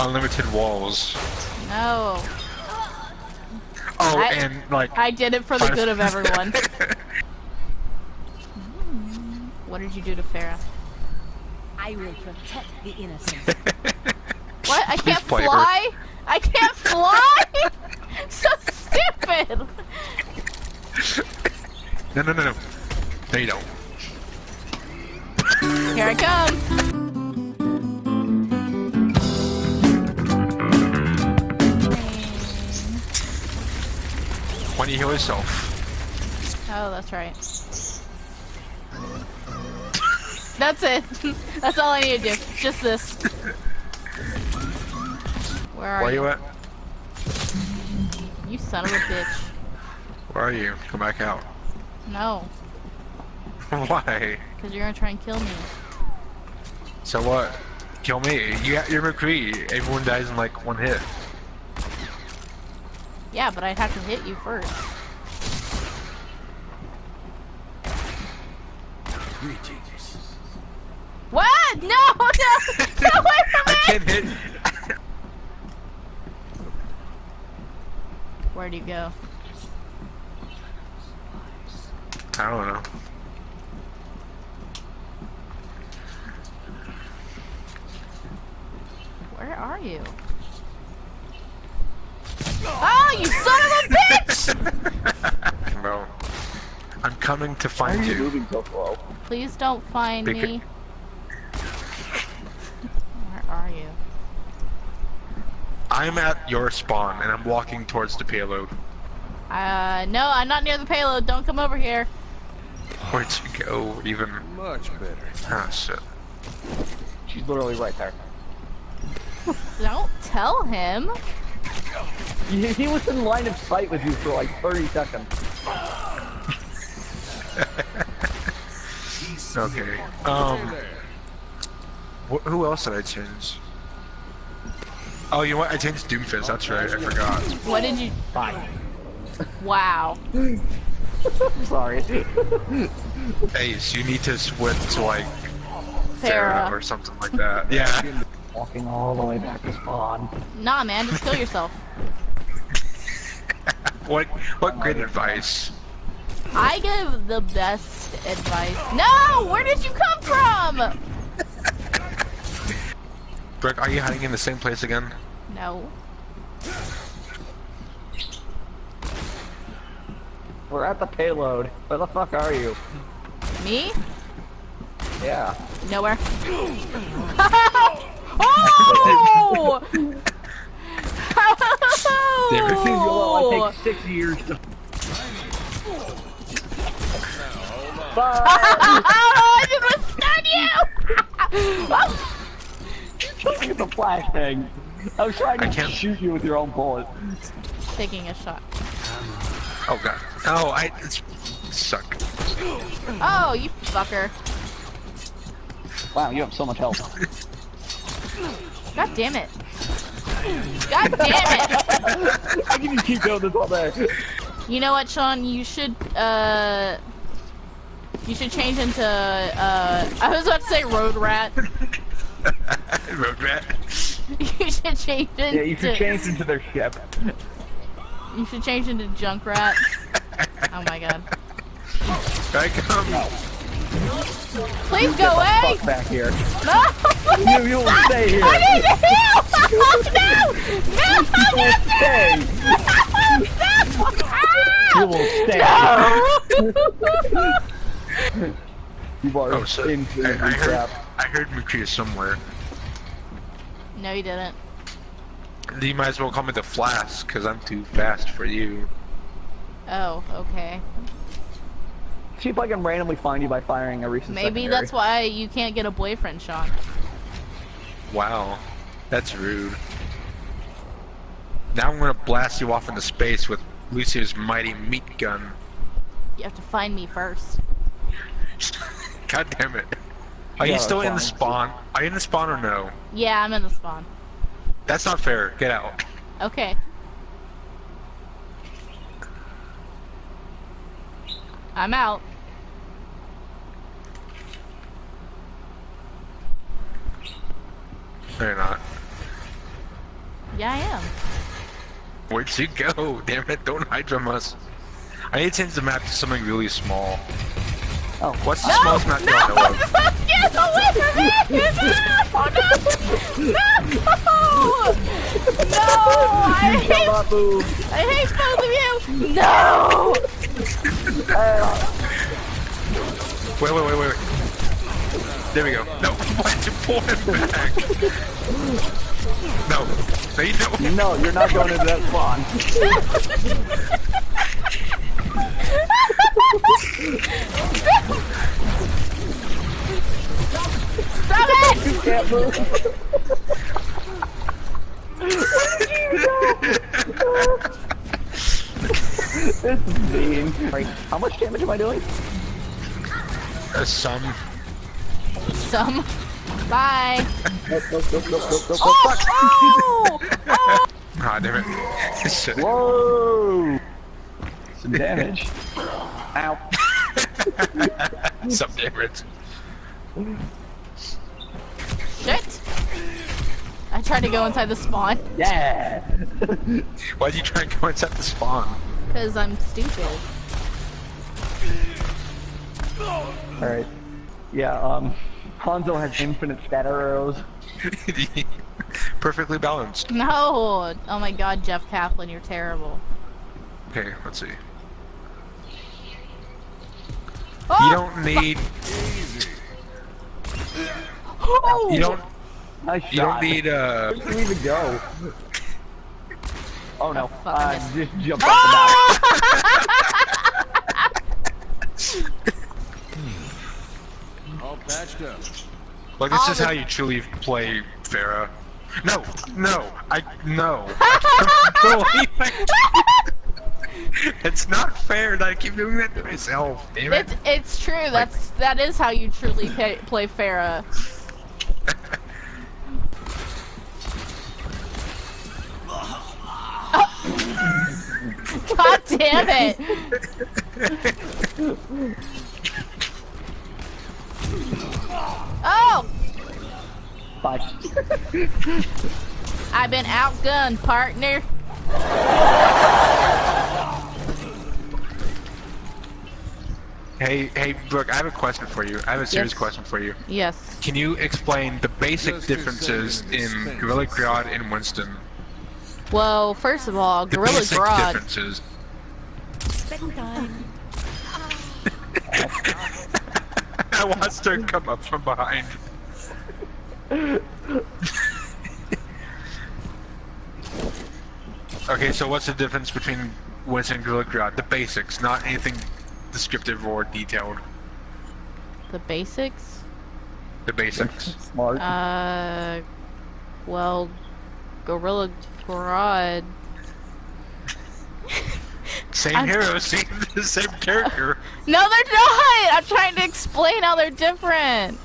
unlimited walls. No. Oh, I- and like. I did it for the good of everyone. what did you do to Pharah? I will protect the innocent. What? I can't play her. fly? I can't fly? so stupid! no, no, no, no. No, you don't. Here I come. Don't you heal yourself? Oh, that's right. That's it. That's all I need to do. Just this. Where are Where you? you at? You son of a bitch. Where are you? Come back out. No, Why? because you're gonna try and kill me. So what? Kill me. You, you're McCree. Everyone dies in like one hit. Yeah, but I'd have to hit you first. What? No, no! Get away from I can't hit. Where'd you go? I don't know. Where are you? Oh, you son of a bitch! Bro. I'm coming to Why are find you you. moving so slow? Please don't find Because- me. Where are you? I'm at your spawn and I'm walking towards the payload. Uh, no, I'm not near the payload. Don't come over here. Where'd you go? Even. Much better. Ah, shit. She's literally right there. Don't tell him. He, he was in line of sight with you for like 30 seconds. Okay. Um. Wh who else did I change? Oh, you know what? I changed Doomfist. That's right. I forgot. What did you? Fine. Wow. Sorry. Ace, you need to switch to like Pharah or something like that. Yeah. Walking all the way back to spawn. Nah, man, just kill yourself. what? What great advice? I give the best advice. No! Where did you come from? Brooke, are you hiding in the same place again? No. We're at the payload. Where the fuck are you? Me? Yeah. Nowhere. oh! Damn Dude, you'll oh! like take six years to. Bye! I just stun you! Look at the flashbang. I was trying I to can't- shoot you with your own bullet. Taking a shot. Oh god. Oh, I it's suck. Oh, you fucker. Wow, you have so much health. God damn it. God damn it! I can just keep doing this all day. You know what, Sean? You should, uh... You should change into, uh... I was about to say road rat. Road rat. you should change into... Yeah, you should change into their ship. You should change into Junkrat. Oh my god. I come. Please Get go away! fuck back here. No! You, you will stay here. I need to heal! No! No! You will stay. No! You will stay. No! You are Oh shit. into I, I heard. trap. I heard McCree somewhere. no, you didn't. You might as well call me the Flash, cause I'm too fast for you. Oh, okay. See if I can randomly find you by firing a recent Maybe secondary. that's why you can't get a boyfriend, Sean. Wow, that's rude. Now I'm gonna blast you off into space with Lucio's mighty meat gun. You have to find me first. God damn it. Are Yeah, you still in the spawn? Are you in the spawn or no? Yeah, I'm in the spawn. That's not fair. Get out. Okay. I'm out. No, you're not. Yeah, I am. Where'd you go? Damn it, don't hide from us. I need to change the map to something really small. Oh, What's the No! smallest map you No! know of? Get away from me! No! No! No! I you shall hate, not. I hate both of you! No! Uh, Wait, wait, wait, wait, wait. There we go. No, why'd you pull him back? No. No, you don't. no, you're not going into that spawn. Stop it! You can't move. this is mean. How much damage am I doing? Uh, some. Some. Bye. Nope, nope, nope, nope, nope, nope, Oh! fuck. Oh! oh! Ah, damn it. Shit. Whoa! Some damage. Ow. Some damage. Shit! I tried to go inside the spawn Yeah! Why'd you try and go inside the spawn? because I'm stupid. Alright. Yeah, um, Hanzo has infinite scatter arrows. Perfectly balanced. No! Oh my god, Jeff Kaplan, you're terrible. Okay, let's see. Oh! You don't need. Oh! You don't. Nice You don't need. Uh. Where did you even go? Oh no, fuck, I uh, missed. just jump off All patched up. Like this All is the- how you truly play Pharah. No, no, I no. it's not fair that I keep doing that to myself. Damn it. It's it's true. That's that is how you truly pay, play Pharah. God damn it! Oh, the back. I've been outgunned, partner. Hey, hey, Brooke, I have a question for you. I have a serious Yes. question for you. Yes. Can you explain the basic differences in Gorilla expense. Grodd and Winston? Well, first of all, The Gorilla basic Grodd. differences. I watched her come up from behind. okay, so what's the difference between Winston and Gorilla Grodd? The basics, not anything descriptive or detailed. The basics. The basics. Smart. Uh, well, Gorilla Grodd. Same I'm- hero, same same character. No, they're not. I'm trying to explain how they're different.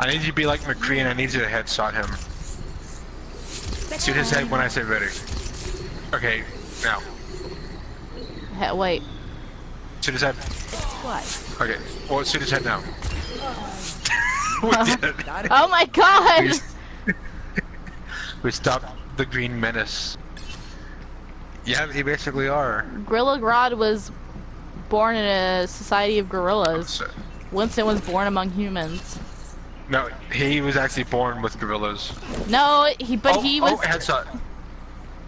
I need you to be like McCree and I need you to headshot him. Shoot his head when I say ready. Okay, now. He- wait. Shoot his head. What? Okay, well, shoot his head now. we uh-huh. did it. Oh my god! We stopped the Green Menace. Yeah, they basically are. Gorilla Grodd was born in a society of gorillas. Winston was born among humans. No, he was actually born with gorillas. No, he but oh, he oh, was Oh, headshot.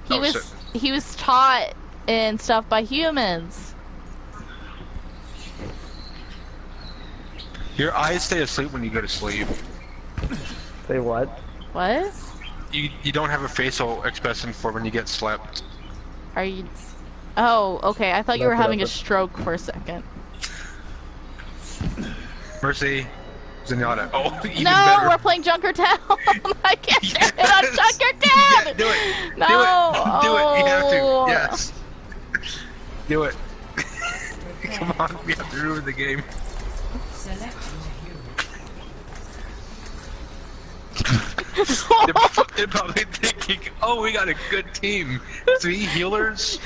he oh, was shit. he was taught and stuff by humans. Your eyes stay asleep when you go to sleep. Say what? What? You you don't have a facial expression for when you get slept. Are you? Oh, okay. I thought you were having a stroke for a second. Mercy, Zenyatta. Oh, even no, better. we're playing Junkertown. I can't do it on Yes. Junkertown. Yeah, do it. No. Do it. Do it. You have Oh. to. Yes. Do it. Come on, we have to ruin the game. They're, they're probably thinking, oh, we got a good team. Three healers?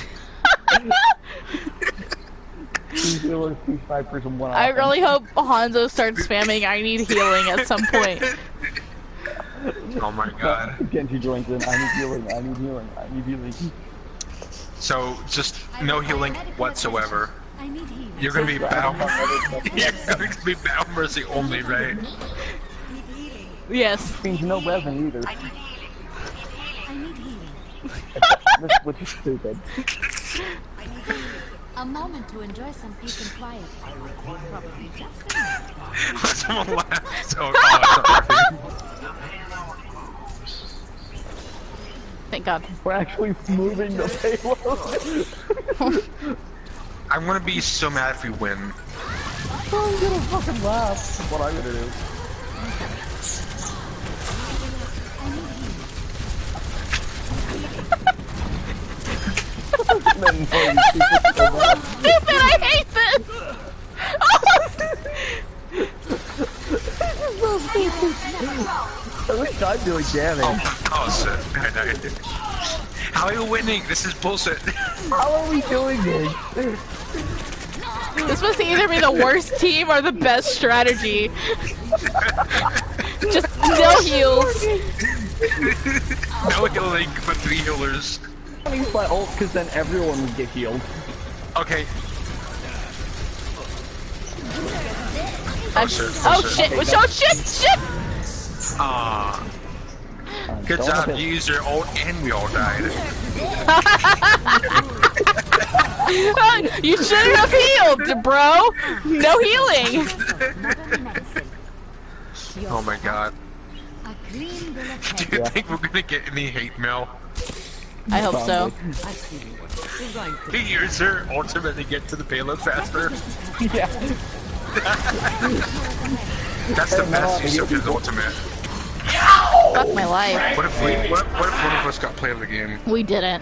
Two healers, two snipers, and one I offense. really hope Hanzo starts spamming I need healing at some point. Oh my god. Genji joins in. I need healing. I need healing. I need healing. So just no healing whatsoever. I need healing. You're gonna be battle. You're going to be battle mercy only, right? Yes. Means no resin either. I need healing. This- Which is stupid. A moment to enjoy some peace and quiet. Probably just enough. Someone laughed. So, oh, Thank God. We're actually moving the payload. I'm gonna be so mad if we win. I'm gonna fucking laugh. That's what I'm gonna do. So. Stupid! I hate this! At least I'm doing damage. Oh shit. I died. How are you winning? This is bullshit. How are we doing this? This must either be the worst team or the best strategy. Just no heals. no healing, but three healers. I use my ult because then everyone would get healed. Okay. I'm- shit, oh oh shit! shit. Oh shit! Shit! Ah. Um, Good job. have You used your ult and we all died. you shouldn't have healed, bro. No healing. Oh my god. A clean bill of Do you Yeah. think we're gonna get any hate mail? I hope so. He used her ultimate to get to the payload faster. Yeah. That's the best use of his ultimate. Fuck my life. What if we? What, what if one of us got play of the game? We didn't.